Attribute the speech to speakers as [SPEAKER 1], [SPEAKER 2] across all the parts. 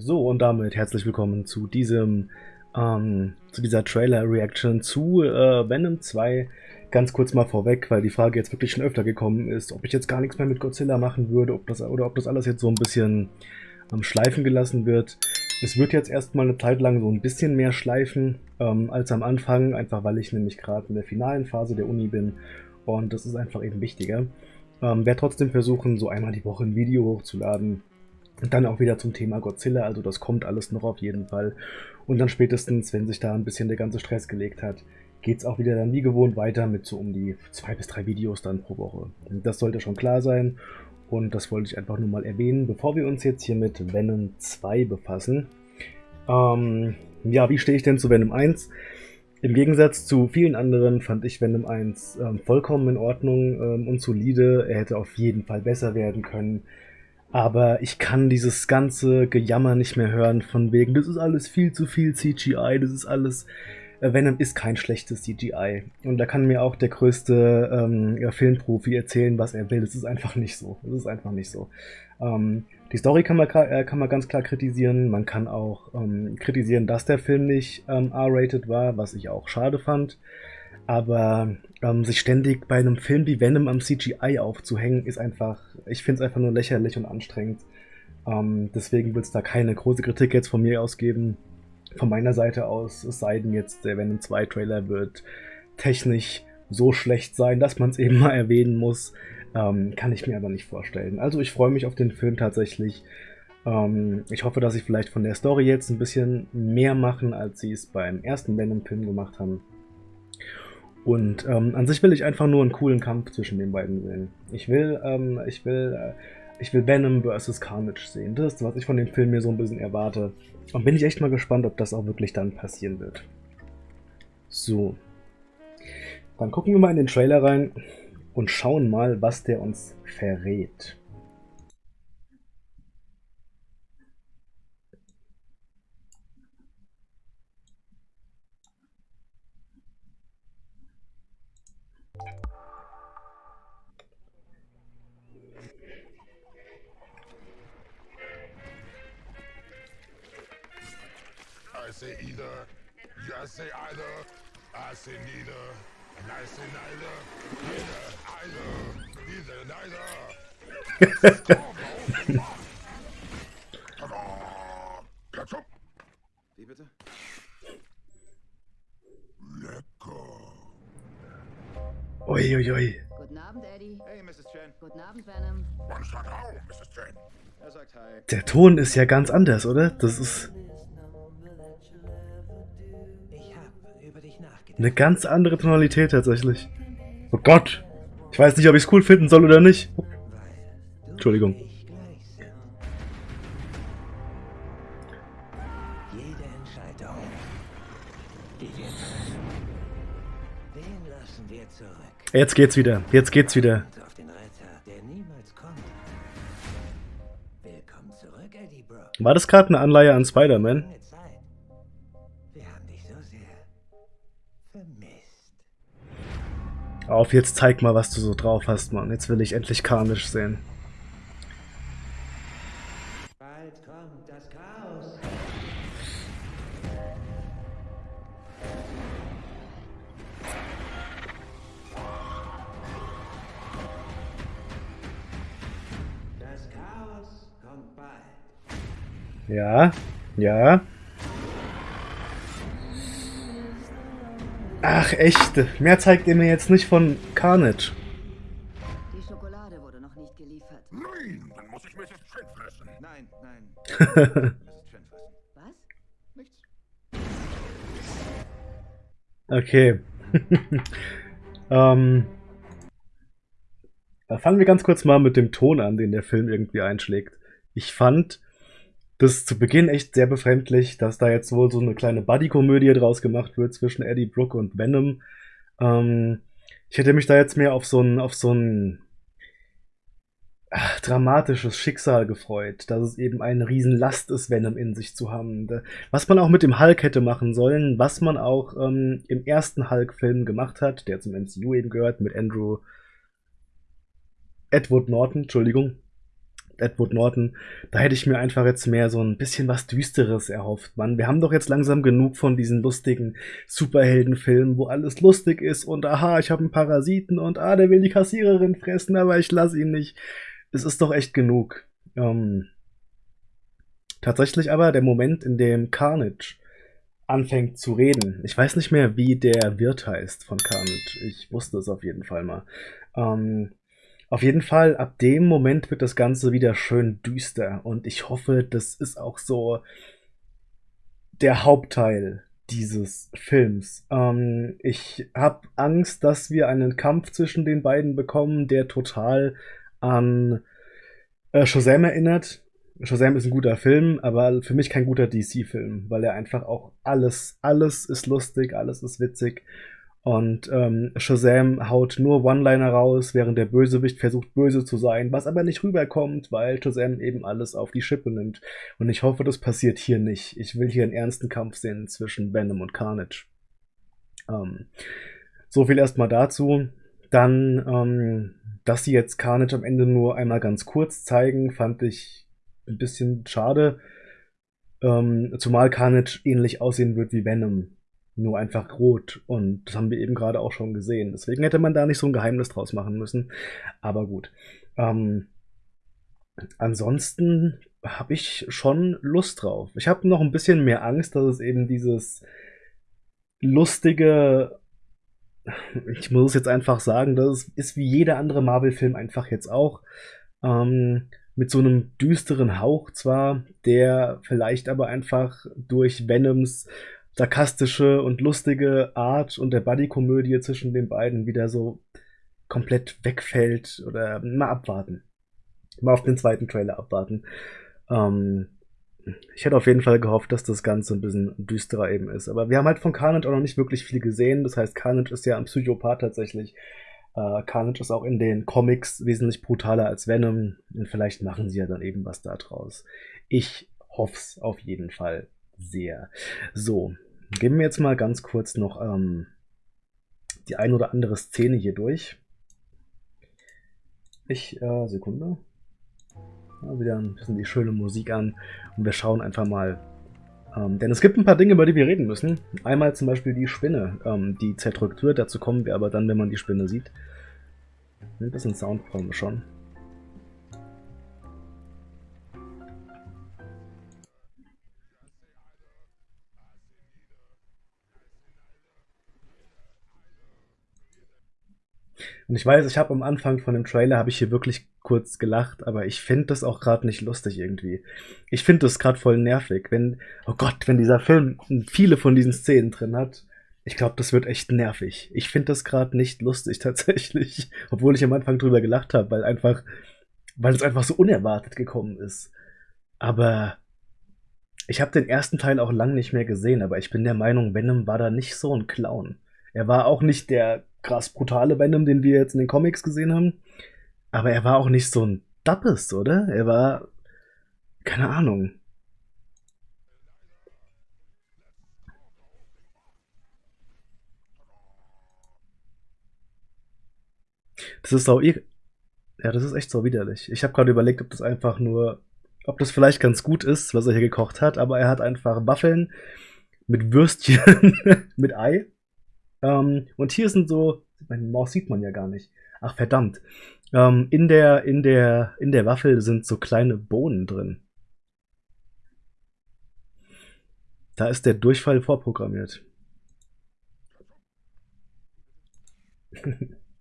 [SPEAKER 1] So, und damit herzlich willkommen zu diesem, ähm, zu dieser Trailer-Reaction zu äh, Venom 2. Ganz kurz mal vorweg, weil die Frage jetzt wirklich schon öfter gekommen ist, ob ich jetzt gar nichts mehr mit Godzilla machen würde, ob das, oder ob das alles jetzt so ein bisschen am ähm, Schleifen gelassen wird. Es wird jetzt erstmal eine Zeit lang so ein bisschen mehr schleifen ähm, als am Anfang, einfach weil ich nämlich gerade in der finalen Phase der Uni bin und das ist einfach eben wichtiger. Ähm, werde trotzdem versuchen, so einmal die Woche ein Video hochzuladen, und dann auch wieder zum Thema Godzilla, also das kommt alles noch auf jeden Fall. Und dann spätestens, wenn sich da ein bisschen der ganze Stress gelegt hat, geht es auch wieder dann wie gewohnt weiter mit so um die zwei bis drei Videos dann pro Woche. Das sollte schon klar sein und das wollte ich einfach nur mal erwähnen, bevor wir uns jetzt hier mit Venom 2 befassen. Ähm, ja, wie stehe ich denn zu Venom 1? Im Gegensatz zu vielen anderen fand ich Venom 1 ähm, vollkommen in Ordnung ähm, und solide. Er hätte auf jeden Fall besser werden können. Aber ich kann dieses ganze Gejammer nicht mehr hören von wegen, das ist alles viel zu viel CGI, das ist alles... Äh, Venom ist kein schlechtes CGI. Und da kann mir auch der größte ähm, Filmprofi erzählen, was er will. Das ist einfach nicht so. Das ist einfach nicht so. Ähm, die Story kann man, äh, kann man ganz klar kritisieren. Man kann auch ähm, kritisieren, dass der Film nicht ähm, R-rated war, was ich auch schade fand. Aber ähm, sich ständig bei einem Film wie Venom am CGI aufzuhängen, ist einfach, ich finde es einfach nur lächerlich und anstrengend. Ähm, deswegen wird es da keine große Kritik jetzt von mir ausgeben. Von meiner Seite aus, es sei denn jetzt, der Venom 2 Trailer wird technisch so schlecht sein, dass man es eben mal erwähnen muss. Ähm, kann ich mir aber nicht vorstellen. Also ich freue mich auf den Film tatsächlich. Ähm, ich hoffe, dass sie vielleicht von der Story jetzt ein bisschen mehr machen, als sie es beim ersten Venom-Film gemacht haben. Und ähm, an sich will ich einfach nur einen coolen Kampf zwischen den beiden sehen. Ich will, ähm, ich will, äh, ich will Venom vs. Carnage sehen. Das ist, was ich von dem Film mir so ein bisschen erwarte. Und bin ich echt mal gespannt, ob das auch wirklich dann passieren wird. So. Dann gucken wir mal in den Trailer rein und schauen mal, was der uns verrät.
[SPEAKER 2] Say either, you say either, I say neither, and I say neither, neither, either, neither, neither.
[SPEAKER 3] Wie bitte?
[SPEAKER 2] Lecker.
[SPEAKER 1] Ui, ui, ui.
[SPEAKER 4] Guten Abend, Eddie.
[SPEAKER 3] Hey, Mrs. Chen.
[SPEAKER 4] Guten Abend, Venom.
[SPEAKER 2] Man sagt auch, Mrs. Chen.
[SPEAKER 3] Er sagt hi.
[SPEAKER 1] Der Ton ist ja ganz anders, oder? Das ist eine ganz andere Tonalität tatsächlich. Oh Gott. Ich weiß nicht, ob ich es cool finden soll oder nicht. Entschuldigung. Jetzt geht's wieder. Jetzt geht's wieder. War das gerade eine Anleihe an Spider-Man? Auf, jetzt zeig mal, was du so drauf hast, Mann. Jetzt will ich endlich Carnage sehen.
[SPEAKER 5] Bald kommt
[SPEAKER 1] Ach, echt. Mehr zeigt ihr mir jetzt nicht von Carnage.
[SPEAKER 4] Die Schokolade wurde noch nicht geliefert.
[SPEAKER 2] Nein, dann muss ich Mrs. Chen fressen.
[SPEAKER 3] Nein, nein.
[SPEAKER 4] Was?
[SPEAKER 3] Nichts.
[SPEAKER 1] Okay. ähm, da fangen wir ganz kurz mal mit dem Ton an, den der Film irgendwie einschlägt. Ich fand das zu Beginn echt sehr befremdlich, dass da jetzt wohl so eine kleine Buddy-Komödie draus gemacht wird zwischen Eddie Brooke und Venom. Ähm, ich hätte mich da jetzt mehr auf so ein, auf so ein ach, dramatisches Schicksal gefreut, dass es eben eine Riesenlast ist, Venom in sich zu haben. Was man auch mit dem Hulk hätte machen sollen, was man auch ähm, im ersten Hulk-Film gemacht hat, der zum MCU eben gehört, mit Andrew Edward Norton, Entschuldigung. Edward Norton, da hätte ich mir einfach jetzt mehr so ein bisschen was Düsteres erhofft, Mann. Wir haben doch jetzt langsam genug von diesen lustigen Superheldenfilmen, wo alles lustig ist und aha, ich habe einen Parasiten und ah, der will die Kassiererin fressen, aber ich lasse ihn nicht. Es ist doch echt genug. Ähm, tatsächlich aber der Moment, in dem Carnage anfängt zu reden. Ich weiß nicht mehr, wie der Wirt heißt von Carnage. Ich wusste es auf jeden Fall mal. Ähm, auf jeden Fall, ab dem Moment wird das Ganze wieder schön düster. Und ich hoffe, das ist auch so der Hauptteil dieses Films. Ähm, ich habe Angst, dass wir einen Kampf zwischen den beiden bekommen, der total an äh, Shazam erinnert. Shazam ist ein guter Film, aber für mich kein guter DC-Film, weil er einfach auch alles, alles ist lustig, alles ist witzig. Und ähm, Shazam haut nur One-Liner raus, während der Bösewicht versucht, böse zu sein, was aber nicht rüberkommt, weil Shazam eben alles auf die Schippe nimmt. Und ich hoffe, das passiert hier nicht. Ich will hier einen ernsten Kampf sehen zwischen Venom und Carnage. Ähm, so viel erstmal dazu. Dann, ähm, dass sie jetzt Carnage am Ende nur einmal ganz kurz zeigen, fand ich ein bisschen schade. Ähm, zumal Carnage ähnlich aussehen wird wie Venom. Nur einfach rot. Und das haben wir eben gerade auch schon gesehen. Deswegen hätte man da nicht so ein Geheimnis draus machen müssen. Aber gut. Ähm, ansonsten habe ich schon Lust drauf. Ich habe noch ein bisschen mehr Angst, dass es eben dieses lustige, ich muss es jetzt einfach sagen, das ist wie jeder andere Marvel-Film einfach jetzt auch. Ähm, mit so einem düsteren Hauch zwar, der vielleicht aber einfach durch Venoms sarkastische und lustige Art und der Buddy-Komödie zwischen den beiden wieder so komplett wegfällt oder mal abwarten. Mal auf den zweiten Trailer abwarten. Ähm, ich hätte auf jeden Fall gehofft, dass das Ganze ein bisschen düsterer eben ist. Aber wir haben halt von Carnage auch noch nicht wirklich viel gesehen. Das heißt, Carnage ist ja ein Psychopath tatsächlich. Äh, Carnage ist auch in den Comics wesentlich brutaler als Venom und vielleicht machen sie ja dann eben was da draus. Ich hoff's auf jeden Fall sehr. So, gehen wir jetzt mal ganz kurz noch ähm, die ein oder andere Szene hier durch. Ich, äh, Sekunde. Ja, wieder ein bisschen die schöne Musik an und wir schauen einfach mal. Ähm, denn es gibt ein paar Dinge, über die wir reden müssen. Einmal zum Beispiel die Spinne, ähm, die zerdrückt wird. Dazu kommen wir aber dann, wenn man die Spinne sieht. Ein bisschen Sound brauchen wir schon. Und ich weiß, ich habe am Anfang von dem Trailer habe ich hier wirklich kurz gelacht, aber ich finde das auch gerade nicht lustig irgendwie. Ich finde das gerade voll nervig, wenn oh Gott, wenn dieser Film viele von diesen Szenen drin hat. Ich glaube, das wird echt nervig. Ich finde das gerade nicht lustig tatsächlich, obwohl ich am Anfang drüber gelacht habe, weil einfach weil es einfach so unerwartet gekommen ist. Aber ich habe den ersten Teil auch lang nicht mehr gesehen, aber ich bin der Meinung, Venom war da nicht so ein Clown. Er war auch nicht der krass brutale Venom, den wir jetzt in den Comics gesehen haben. Aber er war auch nicht so ein Dappes, oder? Er war. Keine Ahnung. Das ist sau. Ja, das ist echt so widerlich. Ich habe gerade überlegt, ob das einfach nur. Ob das vielleicht ganz gut ist, was er hier gekocht hat, aber er hat einfach Waffeln mit Würstchen, mit Ei ähm, und hier sind so, meine Maus sieht man ja gar nicht. Ach verdammt. Ähm, in der, in der, in der Waffel sind so kleine Bohnen drin. Da ist der Durchfall vorprogrammiert.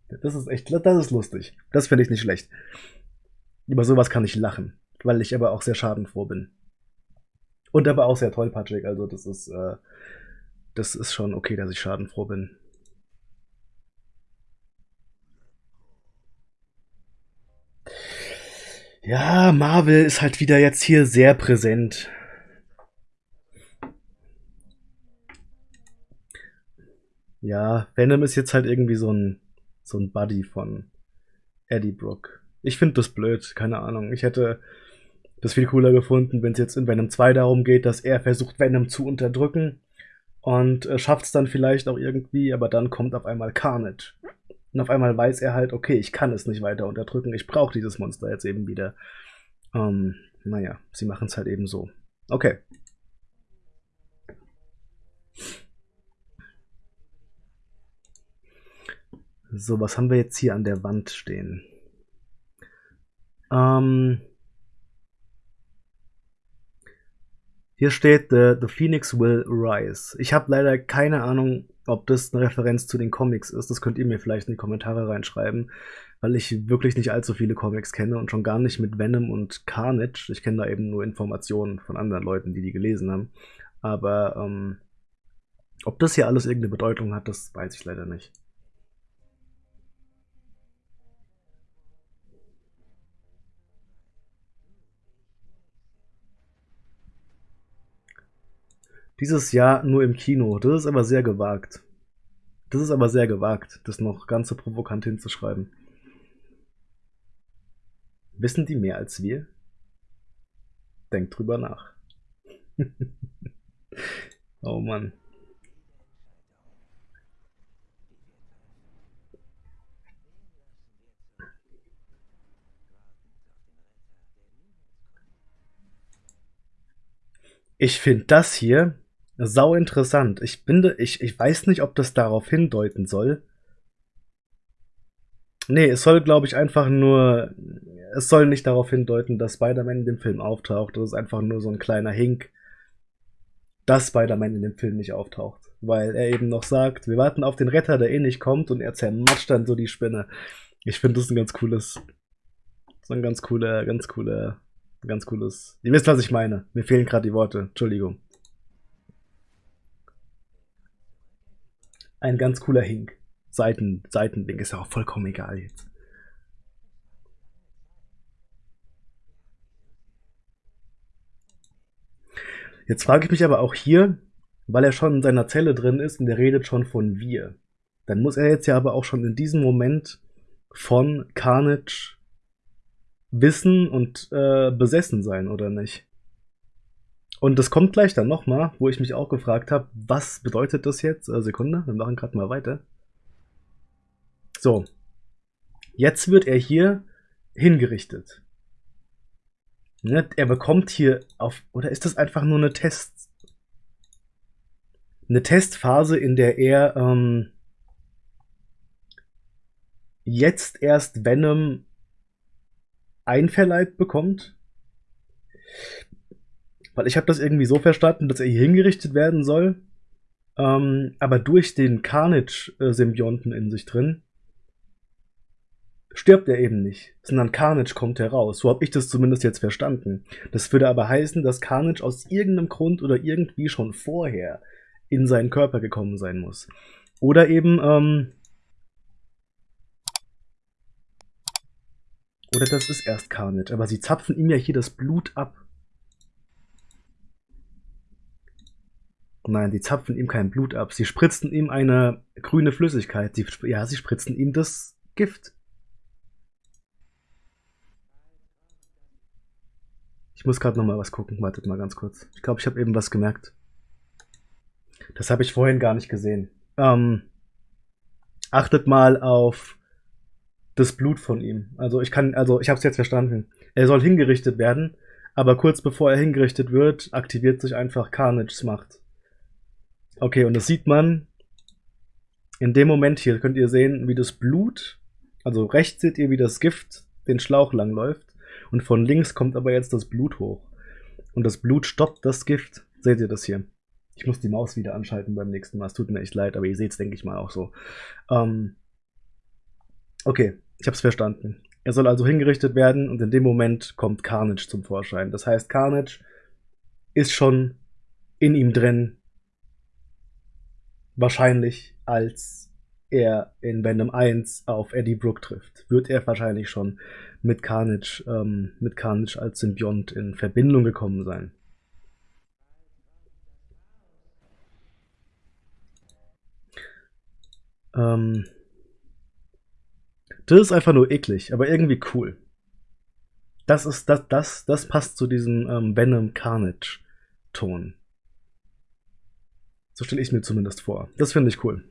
[SPEAKER 1] das ist echt, das ist lustig. Das finde ich nicht schlecht. Über sowas kann ich lachen, weil ich aber auch sehr schadenfroh bin. Und aber auch sehr tollpatschig, also das ist, äh, das ist schon okay, dass ich schadenfroh bin. Ja, Marvel ist halt wieder jetzt hier sehr präsent. Ja, Venom ist jetzt halt irgendwie so ein, so ein Buddy von Eddie Brook. Ich finde das blöd, keine Ahnung. Ich hätte das viel cooler gefunden, wenn es jetzt in Venom 2 darum geht, dass er versucht, Venom zu unterdrücken und äh, schafft es dann vielleicht auch irgendwie, aber dann kommt auf einmal Carnage. Und auf einmal weiß er halt, okay, ich kann es nicht weiter unterdrücken, ich brauche dieses Monster jetzt eben wieder. ähm, naja, sie machen es halt eben so. Okay. So, was haben wir jetzt hier an der Wand stehen? Ähm, hier steht the, the Phoenix will rise. Ich habe leider keine Ahnung, ob das eine Referenz zu den Comics ist. Das könnt ihr mir vielleicht in die Kommentare reinschreiben, weil ich wirklich nicht allzu viele Comics kenne und schon gar nicht mit Venom und Carnage. Ich kenne da eben nur Informationen von anderen Leuten, die die gelesen haben. Aber ähm, ob das hier alles irgendeine Bedeutung hat, das weiß ich leider nicht. Dieses Jahr nur im Kino. Das ist aber sehr gewagt. Das ist aber sehr gewagt, das noch ganz so provokant hinzuschreiben. Wissen die mehr als wir? Denkt drüber nach. oh Mann. Ich finde das hier sau interessant. Ich finde, ich, ich weiß nicht, ob das darauf hindeuten soll. Nee, es soll, glaube ich, einfach nur. Es soll nicht darauf hindeuten, dass Spider-Man in dem Film auftaucht. Das ist einfach nur so ein kleiner Hink, dass Spider-Man in dem Film nicht auftaucht. Weil er eben noch sagt, wir warten auf den Retter, der eh nicht kommt, und er zermatscht dann so die Spinne. Ich finde das ein ganz cooles. So ein ganz cooler, ganz cooler, ganz cooles. Ihr wisst, was ich meine. Mir fehlen gerade die Worte. Entschuldigung. Ein ganz cooler Hink. Seiten, Seitending ist ja auch vollkommen egal jetzt. Jetzt frage ich mich aber auch hier, weil er schon in seiner Zelle drin ist und er redet schon von wir. Dann muss er jetzt ja aber auch schon in diesem Moment von Carnage wissen und äh, besessen sein, oder nicht? Und das kommt gleich dann nochmal, wo ich mich auch gefragt habe, was bedeutet das jetzt? Äh, Sekunde, wir machen gerade mal weiter. So. Jetzt wird er hier hingerichtet. Ne? Er bekommt hier auf, oder ist das einfach nur eine Test, eine Testphase, in der er ähm, jetzt erst Venom einverleibt bekommt? Weil ich habe das irgendwie so verstanden, dass er hier hingerichtet werden soll, ähm, aber durch den Carnage-Symbionten in sich drin stirbt er eben nicht, sondern Carnage kommt heraus. So habe ich das zumindest jetzt verstanden. Das würde aber heißen, dass Carnage aus irgendeinem Grund oder irgendwie schon vorher in seinen Körper gekommen sein muss. Oder eben, ähm, oder das ist erst Carnage, aber sie zapfen ihm ja hier das Blut ab. Nein, die zapfen ihm kein Blut ab. Sie spritzen ihm eine grüne Flüssigkeit. Sie, ja, sie spritzen ihm das Gift. Ich muss gerade noch mal was gucken. Wartet mal ganz kurz. Ich glaube, ich habe eben was gemerkt. Das habe ich vorhin gar nicht gesehen. Ähm, achtet mal auf das Blut von ihm. Also ich kann, also ich habe es jetzt verstanden. Er soll hingerichtet werden, aber kurz bevor er hingerichtet wird, aktiviert sich einfach Carnage's Macht. Okay, und das sieht man in dem Moment hier. Könnt ihr sehen, wie das Blut, also rechts seht ihr, wie das Gift den Schlauch lang läuft und von links kommt aber jetzt das Blut hoch. Und das Blut stoppt das Gift. Seht ihr das hier? Ich muss die Maus wieder anschalten beim nächsten Mal. Es tut mir echt leid, aber ihr seht es, denke ich mal, auch so. Ähm okay, ich habe es verstanden. Er soll also hingerichtet werden und in dem Moment kommt Carnage zum Vorschein. Das heißt, Carnage ist schon in ihm drin. Wahrscheinlich als er in Venom 1 auf Eddie Brooke trifft, wird er wahrscheinlich schon mit Carnage, ähm, mit Carnage als Symbiont in Verbindung gekommen sein. Ähm, das ist einfach nur eklig, aber irgendwie cool. Das ist, das, das, das passt zu diesem ähm, Venom Carnage Ton. So stelle ich mir zumindest vor. Das finde ich cool.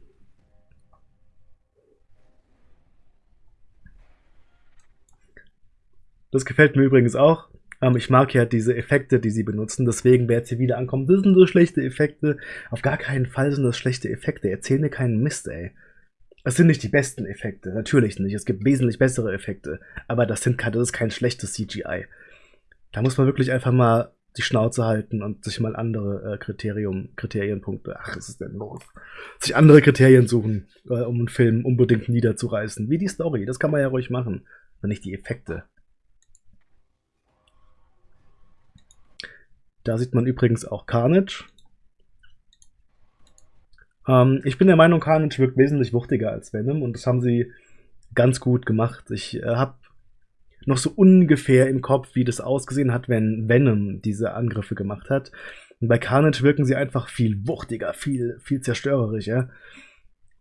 [SPEAKER 1] Das gefällt mir übrigens auch. Ähm, ich mag ja diese Effekte, die sie benutzen, deswegen, wer jetzt hier wieder ankommt, das sind so schlechte Effekte. Auf gar keinen Fall sind das schlechte Effekte. Erzähl mir keinen Mist, ey. Es sind nicht die besten Effekte, natürlich nicht. Es gibt wesentlich bessere Effekte, aber das, sind, das ist kein schlechtes CGI. Da muss man wirklich einfach mal die Schnauze halten und sich mal andere äh, Kriterium, Kriterienpunkte, ach, was ist denn los? Sich andere Kriterien suchen, äh, um einen Film unbedingt niederzureißen. Wie die Story, das kann man ja ruhig machen, aber nicht die Effekte. Da sieht man übrigens auch Carnage. Ähm, ich bin der Meinung, Carnage wirkt wesentlich wuchtiger als Venom und das haben sie ganz gut gemacht. Ich äh, habe noch so ungefähr im Kopf, wie das ausgesehen hat, wenn Venom diese Angriffe gemacht hat. Und bei Carnage wirken sie einfach viel wuchtiger, viel, viel zerstörerischer.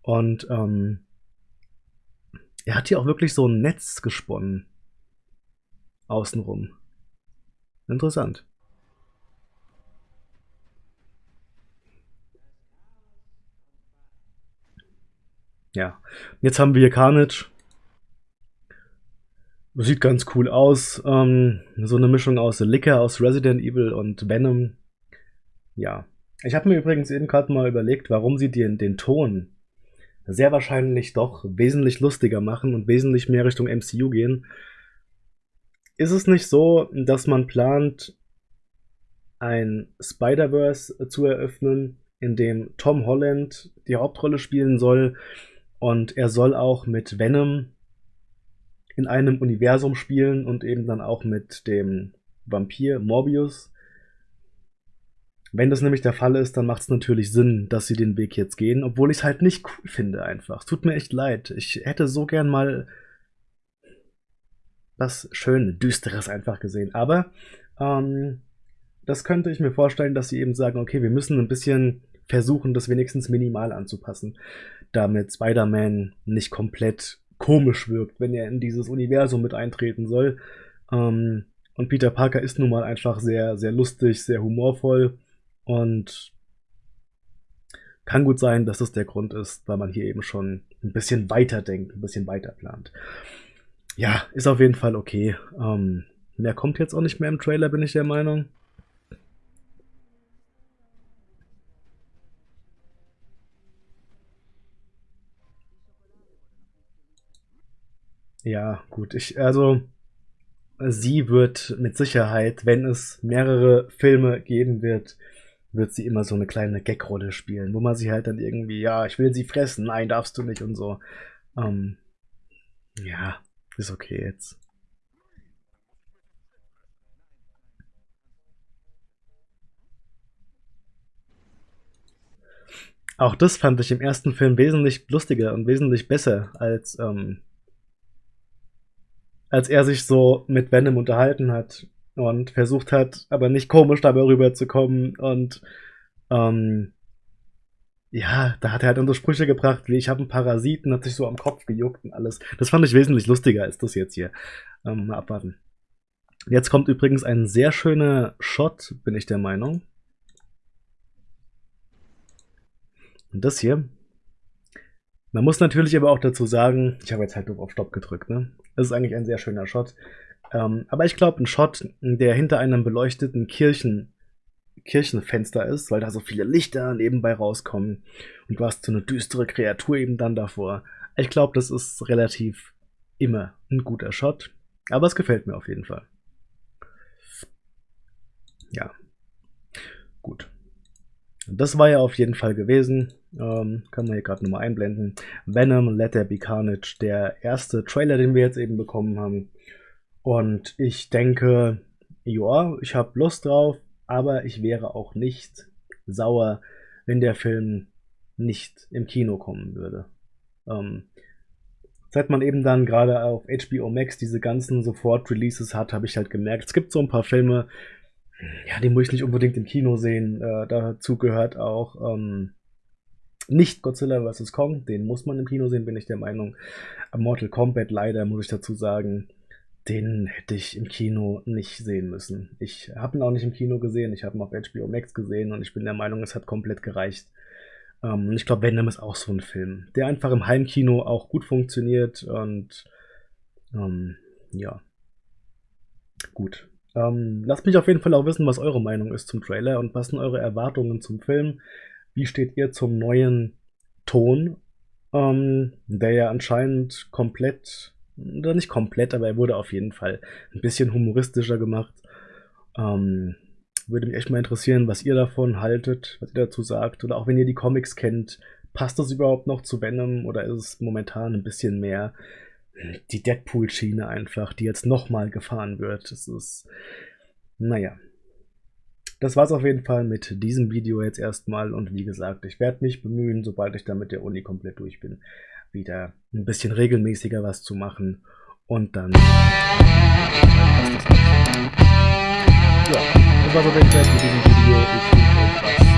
[SPEAKER 1] Und ähm, er hat hier auch wirklich so ein Netz gesponnen. Außenrum. Interessant. Ja, jetzt haben wir Carnage. Sieht ganz cool aus. Ähm, so eine Mischung aus Licker, aus Resident Evil und Venom. Ja. Ich habe mir übrigens eben gerade mal überlegt, warum sie den, den Ton sehr wahrscheinlich doch wesentlich lustiger machen und wesentlich mehr Richtung MCU gehen. Ist es nicht so, dass man plant, ein Spider-Verse zu eröffnen, in dem Tom Holland die Hauptrolle spielen soll und er soll auch mit Venom in einem Universum spielen und eben dann auch mit dem Vampir Morbius. Wenn das nämlich der Fall ist, dann macht es natürlich Sinn, dass sie den Weg jetzt gehen, obwohl ich es halt nicht cool finde einfach. Es tut mir echt leid. Ich hätte so gern mal was schön Düsteres einfach gesehen. Aber ähm, das könnte ich mir vorstellen, dass sie eben sagen, okay, wir müssen ein bisschen versuchen, das wenigstens minimal anzupassen, damit Spider-Man nicht komplett komisch wirkt, wenn er in dieses Universum mit eintreten soll. Ähm, und Peter Parker ist nun mal einfach sehr, sehr lustig, sehr humorvoll und kann gut sein, dass das der Grund ist, weil man hier eben schon ein bisschen weiter denkt, ein bisschen weiter plant. Ja, ist auf jeden Fall okay. Ähm, mehr kommt jetzt auch nicht mehr im Trailer, bin ich der Meinung. Ja, gut. Ich, also, sie wird mit Sicherheit, wenn es mehrere Filme geben wird, wird sie immer so eine kleine Gag-Rolle spielen, wo man sie halt dann irgendwie, ja, ich will sie fressen, nein, darfst du nicht und so. Ähm, ja, ist okay jetzt. Auch das fand ich im ersten Film wesentlich lustiger und wesentlich besser als ähm, als er sich so mit Venom unterhalten hat und versucht hat, aber nicht komisch dabei rüberzukommen und ähm, ja, da hat er halt unsere Sprüche gebracht, wie ich habe einen Parasiten, hat sich so am Kopf gejuckt und alles. Das fand ich wesentlich lustiger als das jetzt hier. Ähm, mal abwarten. Jetzt kommt übrigens ein sehr schöner Shot, bin ich der Meinung. Und das hier. Man muss natürlich aber auch dazu sagen, ich habe jetzt halt nur auf Stopp gedrückt, ne? Das ist eigentlich ein sehr schöner Shot. Ähm, aber ich glaube, ein Shot, der hinter einem beleuchteten Kirchen, Kirchenfenster ist, weil da so viele Lichter nebenbei rauskommen und du hast so eine düstere Kreatur eben dann davor. Ich glaube, das ist relativ immer ein guter Shot. Aber es gefällt mir auf jeden Fall. Ja. Gut. Das war ja auf jeden Fall gewesen. Ähm, kann man hier gerade nochmal einblenden. Venom, Let There Be Carnage, der erste Trailer, den wir jetzt eben bekommen haben. Und ich denke, ja, ich habe Lust drauf, aber ich wäre auch nicht sauer, wenn der Film nicht im Kino kommen würde. Ähm, seit man eben dann gerade auf HBO Max diese ganzen Sofort-Releases hat, habe ich halt gemerkt, es gibt so ein paar Filme, ja, die muss ich nicht unbedingt im Kino sehen. Äh, dazu gehört auch ähm, nicht Godzilla vs. Kong, den muss man im Kino sehen, bin ich der Meinung. Mortal Kombat leider, muss ich dazu sagen, den hätte ich im Kino nicht sehen müssen. Ich habe ihn auch nicht im Kino gesehen, ich habe ihn auf HBO Max gesehen und ich bin der Meinung, es hat komplett gereicht. Ähm, ich glaube, Venom ist auch so ein Film, der einfach im Heimkino auch gut funktioniert und ähm, ja, gut. Ähm, lasst mich auf jeden Fall auch wissen, was eure Meinung ist zum Trailer und was sind eure Erwartungen zum Film. Wie steht ihr zum neuen Ton, ähm, der ja anscheinend komplett, oder nicht komplett, aber er wurde auf jeden Fall ein bisschen humoristischer gemacht. Ähm, würde mich echt mal interessieren, was ihr davon haltet, was ihr dazu sagt. Oder auch wenn ihr die Comics kennt, passt das überhaupt noch zu Venom oder ist es momentan ein bisschen mehr die Deadpool-Schiene einfach, die jetzt nochmal gefahren wird? Das ist, naja. Das war's auf jeden Fall mit diesem Video jetzt erstmal und wie gesagt, ich werde mich bemühen, sobald ich dann mit der Uni komplett durch bin, wieder ein bisschen regelmäßiger was zu machen und dann. Ja, das war's auf jeden Fall mit diesem Video. Ich wünsche euch was.